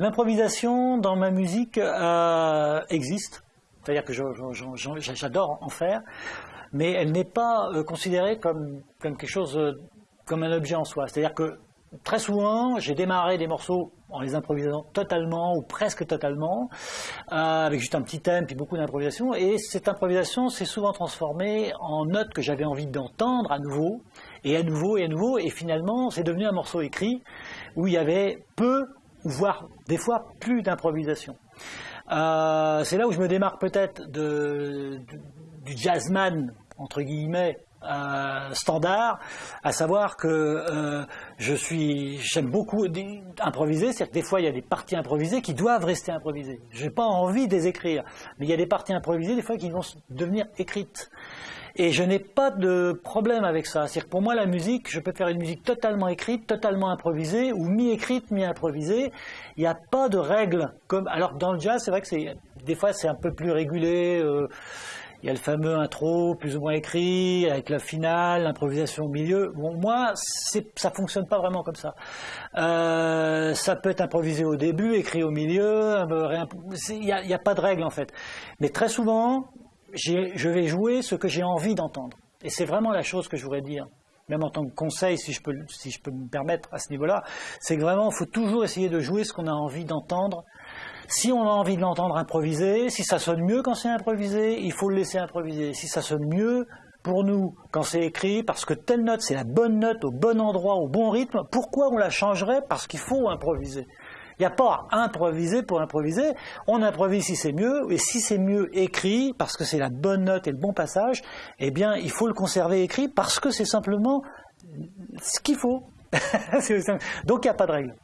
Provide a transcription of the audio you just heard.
L'improvisation dans ma musique euh, existe, c'est-à-dire que j'adore en faire, mais elle n'est pas euh, considérée comme, comme quelque chose, euh, comme un objet en soi. C'est-à-dire que très souvent, j'ai démarré des morceaux en les improvisant totalement ou presque totalement, avec juste un petit thème puis beaucoup d'improvisation. Et cette improvisation s'est souvent transformée en notes que j'avais envie d'entendre à nouveau, et à nouveau, et à nouveau. Et finalement, c'est devenu un morceau écrit où il y avait peu, voire des fois plus d'improvisation. Euh, c'est là où je me démarque peut-être du jazzman, entre guillemets, euh, standard, à savoir que euh, j'aime beaucoup improviser, c'est-à-dire que des fois il y a des parties improvisées qui doivent rester improvisées. Je n'ai pas envie de les écrire, mais il y a des parties improvisées des fois qui vont devenir écrites. Et je n'ai pas de problème avec ça. Que pour moi la musique, je peux faire une musique totalement écrite, totalement improvisée, ou mi-écrite, mi-improvisée. Il n'y a pas de règles. Comme alors dans le jazz, c'est vrai que c'est des fois c'est un peu plus régulé. Euh, il y a le fameux intro plus ou moins écrit, avec la finale, l'improvisation au milieu. Moi, ça fonctionne pas vraiment comme ça. Euh, ça peut être improvisé au début, écrit au milieu, il n'y a, a, pas de règle en fait. Mais très souvent, je vais jouer ce que j'ai envie d'entendre. Et c'est vraiment la chose que je voudrais dire même en tant que conseil, si je peux, si je peux me permettre à ce niveau-là, c'est que vraiment, il faut toujours essayer de jouer ce qu'on a envie d'entendre si on a envie de l'entendre improviser, si ça sonne mieux quand c'est improvisé, il faut le laisser improviser. Si ça sonne mieux pour nous quand c'est écrit, parce que telle note c'est la bonne note au bon endroit, au bon rythme, pourquoi on la changerait? Parce qu'il faut improviser. Il n'y a pas à improviser pour improviser. On improvise si c'est mieux, et si c'est mieux écrit, parce que c'est la bonne note et le bon passage, eh bien, il faut le conserver écrit parce que c'est simplement ce qu'il faut. Donc, il n'y a pas de règle.